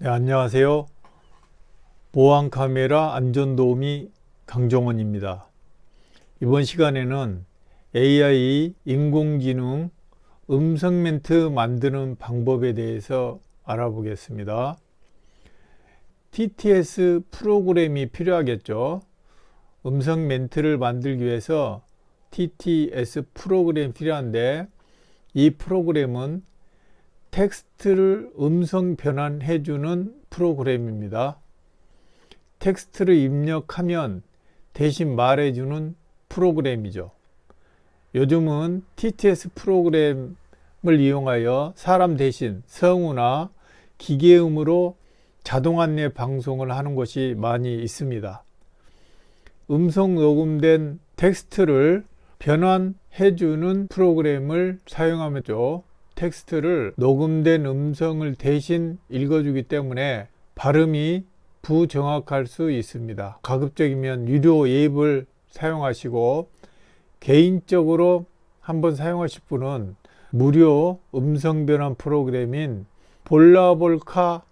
네, 안녕하세요. 보안카메라 안전도우미 강종원입니다. 이번 시간에는 AI 인공지능 음성 멘트 만드는 방법에 대해서 알아보겠습니다. TTS 프로그램이 필요하겠죠. 음성 멘트를 만들기 위해서 TTS 프로그램이 필요한데 이 프로그램은 텍스트를 음성 변환해 주는 프로그램입니다. 텍스트를 입력하면 대신 말해 주는 프로그램이죠. 요즘은 TTS 프로그램을 이용하여 사람 대신 성우나 기계음으로 자동 안내 방송을 하는 것이 많이 있습니다. 음성 녹음된 텍스트를 변환해 주는 프로그램을 사용하면죠. 텍스트를 녹음된 음성을 대신 읽어주기 때문에 발음이 부정확할 수 있습니다. 가급적이면 유료 앱을 사용하시고 개인적으로 한번 사용하실 분은 무료 음성 변환 프로그램인 볼라볼카를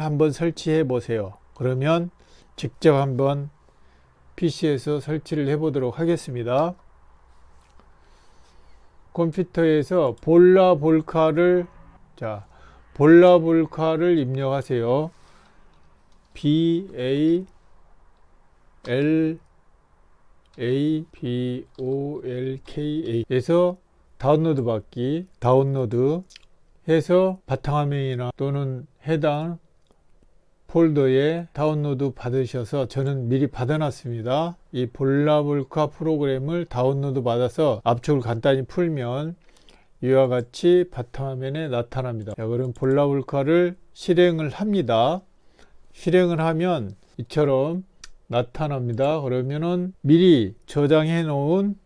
한번 설치해 보세요. 그러면 직접 한번 PC에서 설치를 해 보도록 하겠습니다. 컴퓨터에서 볼라볼카를 자 볼라볼카를 입력하세요. B A L A B O L K A에서 다운로드 받기 다운로드 해서 바탕화면이나 또는 해당 폴더에 다운로드 받으셔서 저는 미리 받아놨습니다. 이 Balabolka 프로그램을 다운로드 받아서 압축을 간단히 풀면 이와 같이 바탕화면에 나타납니다. 자, 그럼 Balabolka를 실행을 합니다. 실행을 하면 이처럼 나타납니다. 그러면은 미리 저장해 놓은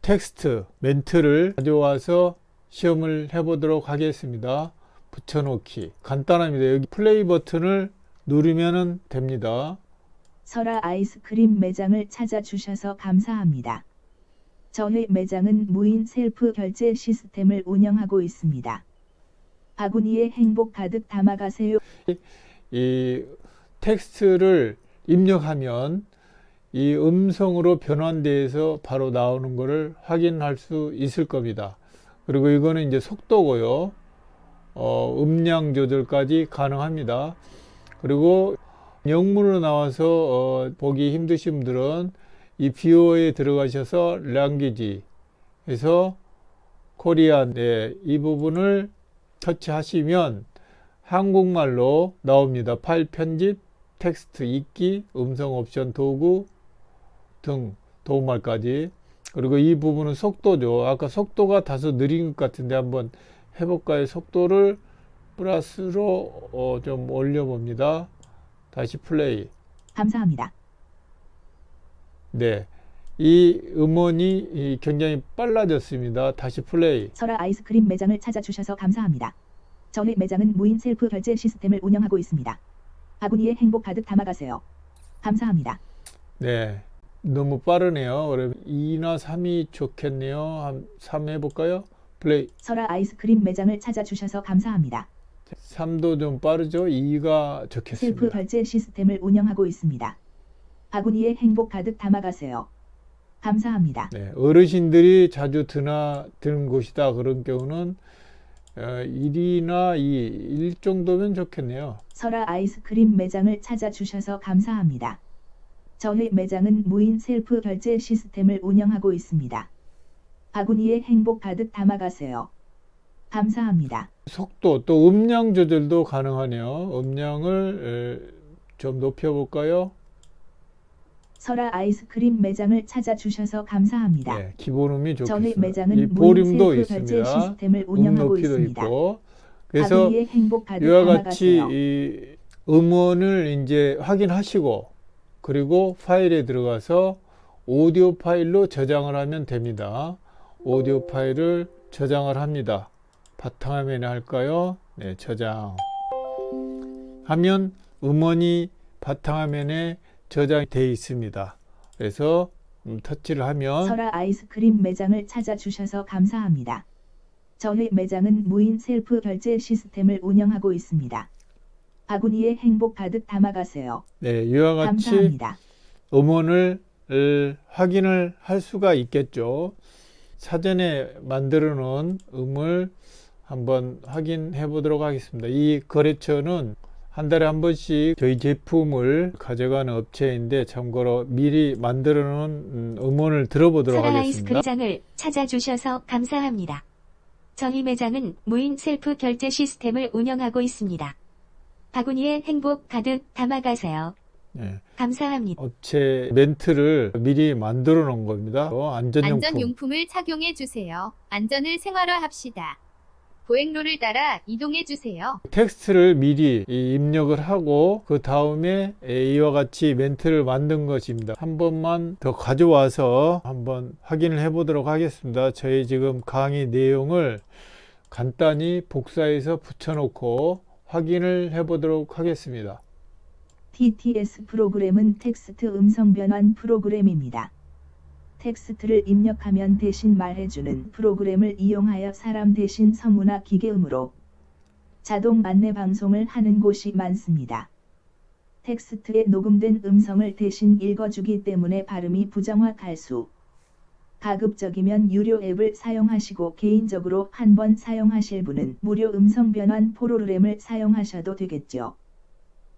텍스트 멘트를 가져와서 시험을 해 보도록 하겠습니다. 붙여놓기 간단합니다. 여기 플레이 버튼을 누르면 됩니다. 설아 아이스크림 매장을 찾아주셔서 감사합니다. 저희 매장은 무인 셀프 결제 시스템을 운영하고 있습니다. 바구니에 행복 가득 담아가세요. 이 텍스트를 입력하면 이 음성으로 변환돼서 바로 나오는 것을 확인할 수 있을 겁니다. 그리고 이거는 이제 속도고요. 어, 음량 조절까지 가능합니다. 그리고 영문으로 나와서 어, 보기 힘드신 분들은 이 비오에 들어가셔서 랭귀지 해서 코리안 네, 이 부분을 터치하시면 한국말로 나옵니다. 파일 편집, 텍스트 읽기, 음성 옵션 도구 등 도움말까지 그리고 이 부분은 속도죠. 아까 속도가 다소 느린 것 같은데 한번 해볼까요? 속도를 플러스로 어, 좀 올려봅니다. 다시 플레이. 감사합니다. 네. 이 음원이 굉장히 빨라졌습니다. 다시 플레이. 설아 아이스크림 매장을 찾아주셔서 감사합니다. 저희 매장은 무인 셀프 결제 시스템을 운영하고 있습니다. 바구니에 행복 가득 담아가세요. 감사합니다. 네. 너무 빠르네요. 그럼 2나 3이 좋겠네요. 한 3 해볼까요? 플레이. 설아 아이스크림 매장을 찾아주셔서 감사합니다. 3도 좀 빠르죠? 2가 셀프 좋겠습니다. 결제 시스템을 운영하고 있습니다. 바구니에 행복 가득 담아가세요. 감사합니다. 네, 어르신들이 자주 드나 드는 곳이다 그런 경우는 어, 1이나 2, 1 정도면 좋겠네요. 설아 아이스크림 매장을 찾아주셔서 감사합니다. 저희 매장은 무인 셀프 결제 시스템을 운영하고 있습니다. 바구니에 행복 가득 담아가세요. 감사합니다. 속도 또 음량 조절도 가능하네요. 음량을 에, 좀 높여볼까요? 설아 아이스크림 매장을 찾아주셔서 감사합니다. 네, 기본음이 저희 좋겠습니다. 매장은 볼륨도 셀프 결제 있습니다. 시스템을 음 운영하고 있습니다. 있고 그래서 이와 같이. 이 음원을 이제 확인하시고 그리고 파일에 들어가서 오디오 파일로 저장을 하면 됩니다. 오디오 파일을 저장을 합니다. 바탕화면에 할까요? 네, 저장. 하면 음원이 바탕화면에 저장되어 있습니다. 그래서 음, 터치를 하면 설아 아이스크림 매장을 찾아주셔서 감사합니다. 저희 매장은 무인 셀프 결제 시스템을 운영하고 있습니다. 바구니에 행복 가득 담아가세요. 네, 이와 같이 감사합니다. 음원을 을 확인을 할 수가 있겠죠. 사전에 만들어 놓은 음을 한번 확인해 보도록 하겠습니다. 이 거래처는 한 달에 한 번씩 저희 제품을 가져가는 업체인데 참고로 미리 만들어 놓은 음, 음원을 들어보도록 하겠습니다. 아이스크림장을 찾아주셔서 감사합니다. 저희 매장은 무인 셀프 결제 시스템을 운영하고 있습니다. 바구니에 행복 가득 담아가세요. 네, 감사합니다. 업체 멘트를 미리 만들어 놓은 겁니다. 어, 안전용품. 안전용품을 착용해 주세요. 안전을 생활화합시다. 보행로를 따라 이동해 주세요. 텍스트를 미리 이 입력을 하고 그 다음에 이와 같이 멘트를 만든 것입니다. 한 번만 더 가져와서 한번 확인을 해 보도록 하겠습니다. 저희 지금 강의 내용을 간단히 복사해서 붙여놓고 확인을 해 보도록 하겠습니다. TTS 프로그램은 텍스트 음성 변환 프로그램입니다. 텍스트를 입력하면 대신 말해주는 프로그램을 이용하여 사람 대신 서문화 기계음으로 자동 안내 방송을 하는 곳이 많습니다. 텍스트에 녹음된 음성을 대신 읽어주기 때문에 발음이 부정확할 수. 가급적이면 유료 앱을 사용하시고 개인적으로 한 번 사용하실 분은 무료 음성 변환 프로그램을 사용하셔도 되겠죠.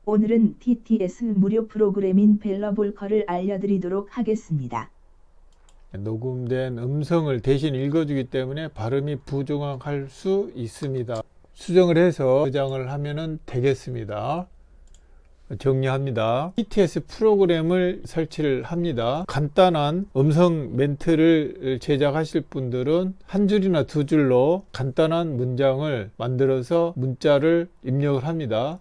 오늘은 TTS 무료 프로그램인 벨러볼커를 알려드리도록 하겠습니다. 녹음된 음성을 대신 읽어주기 때문에 발음이 부정확할 수 있습니다. 수정을 해서 저장을 하면 되겠습니다. 정리합니다. TTS 프로그램을 설치를 합니다. 간단한 음성 멘트를 제작하실 분들은 한 줄이나 두 줄로 간단한 문장을 만들어서 문자를 입력을 합니다.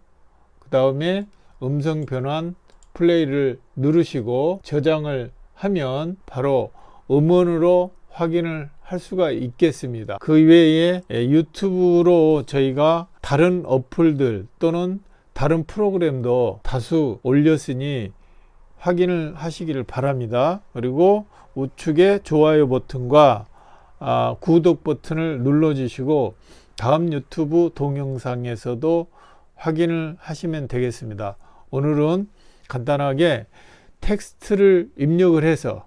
그 다음에 음성 변환 플레이를 누르시고 저장을 하면 바로 음원으로 확인을 할 수가 있겠습니다. 그 외에 유튜브로 저희가 다른 어플들 또는 다른 프로그램도 다수 올렸으니 확인을 하시기를 바랍니다. 그리고 우측에 좋아요 버튼과 아, 구독 버튼을 눌러 주시고 다음 유튜브 동영상에서도 확인을 하시면 되겠습니다. 오늘은 간단하게 텍스트를 입력을 해서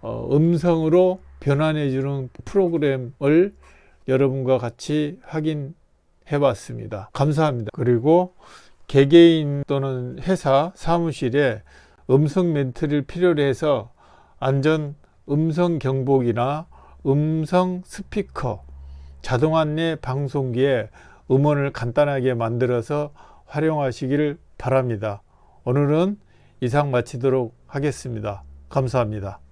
어, 음성으로 변환해 주는 프로그램을 여러분과 같이 확인해 봤습니다. 감사합니다. 그리고 개개인 또는 회사 사무실에 음성 멘트를 필요로 해서 안전 음성 경보기나 음성 스피커 자동 안내 방송기에 음원을 간단하게 만들어서 활용하시기를 바랍니다. 오늘은 이상 마치도록 하겠습니다. 감사합니다.